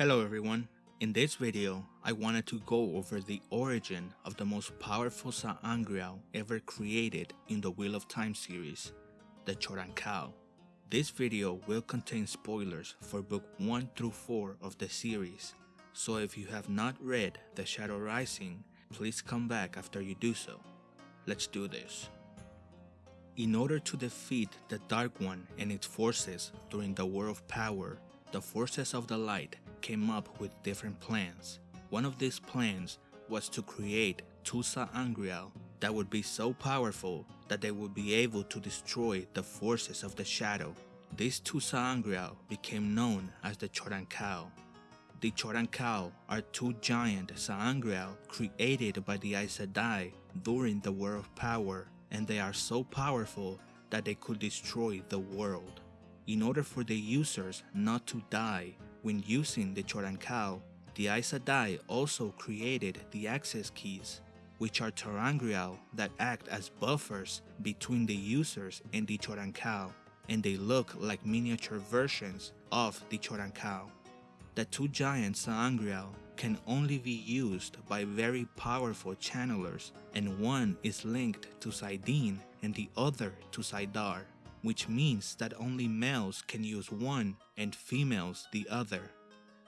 Hello everyone, in this video I wanted to go over the origin of the most powerful sa'angreal ever created in the Wheel of Time series, the Choedan Kal. This video will contain spoilers for book 1 through 4 of the series, so if you have not read The Shadow Rising, please come back after you do so. Let's do this. In order to defeat the Dark One and its forces during the War of Power, the forces of the light came up with different plans. One of these plans was to create two Sa'angreal that would be so powerful that they would be able to destroy the forces of the shadow. These two Sa'angreal became known as the Choedan Kal. The Choedan Kal are two giant Sa'angreal created by the Aes Sedai during the War of Power and they are so powerful that they could destroy the world. In order for the users not to die when using the Choedan Kal, the Aes Sedai also created the access keys, which are ter'angreal that act as buffers between the users and the Choedan Kal, and they look like miniature versions of the Choedan Kal. The two giant sa'angreal can only be used by very powerful channelers and one is linked to saidin and the other to saidar, which means that only males can use one and females the other.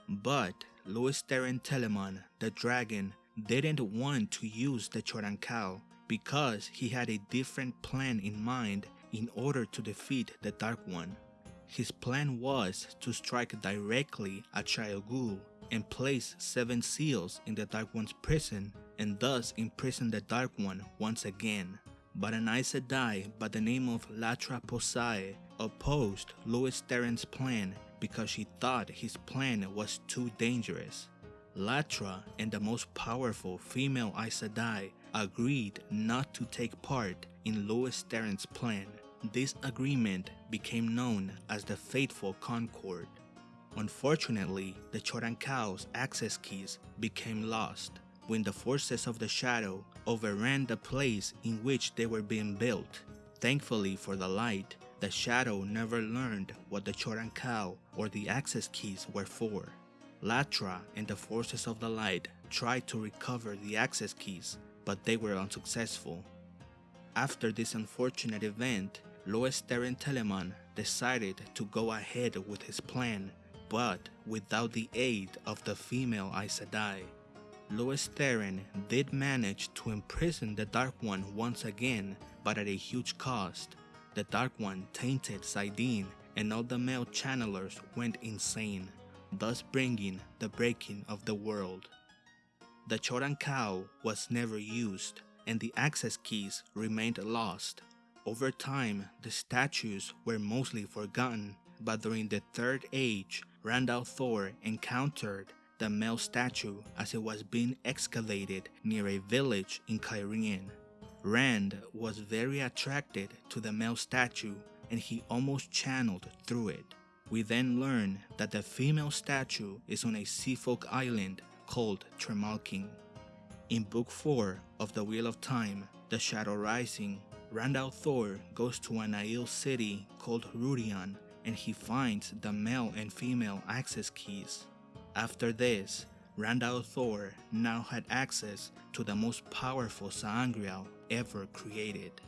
But Lews Therin Telamon, the dragon, didn't want to use the Choedan Kal because he had a different plan in mind in order to defeat the Dark One. His plan was to strike directly at Shayol Ghul and place seven seals in the Dark One's prison and thus imprison the Dark One once again. But an Aes by the name of Latra Posae opposed Lews Therin's plan because she thought his plan was too dangerous. Latra and the most powerful female Aes agreed not to take part in Lews Therin's plan. This agreement became known as the Fateful Concord. Unfortunately, the Choedan Kal's access keys became lost when the forces of the shadow overran the place in which they were being built. Thankfully for the light, the shadow never learned what the Choedan Kal or the access keys were for. Latra and the forces of the light tried to recover the access keys, but they were unsuccessful. After this unfortunate event, Lews Therin Telamon decided to go ahead with his plan, but without the aid of the female Aes Sedai. Lews Therin did manage to imprison the Dark One once again, but at a huge cost. The Dark One tainted saidin and all the male channelers went insane, thus bringing the breaking of the world. The Choedan Kal was never used, and the access keys remained lost. Over time, the statues were mostly forgotten, but during the Third Age, Rand al'Thor encountered the male statue as it was being excavated near a village in Cairhien. Rand was very attracted to the male statue and he almost channeled through it. We then learn that the female statue is on a seafolk island called Tremalking. In Book 4 of the Wheel of Time, The Shadow Rising, Rand al'Thor goes to an Aiel city called Rhuidean and he finds the male and female access keys. After this, Rand al'Thor now had access to the most powerful Sa'angreal ever created.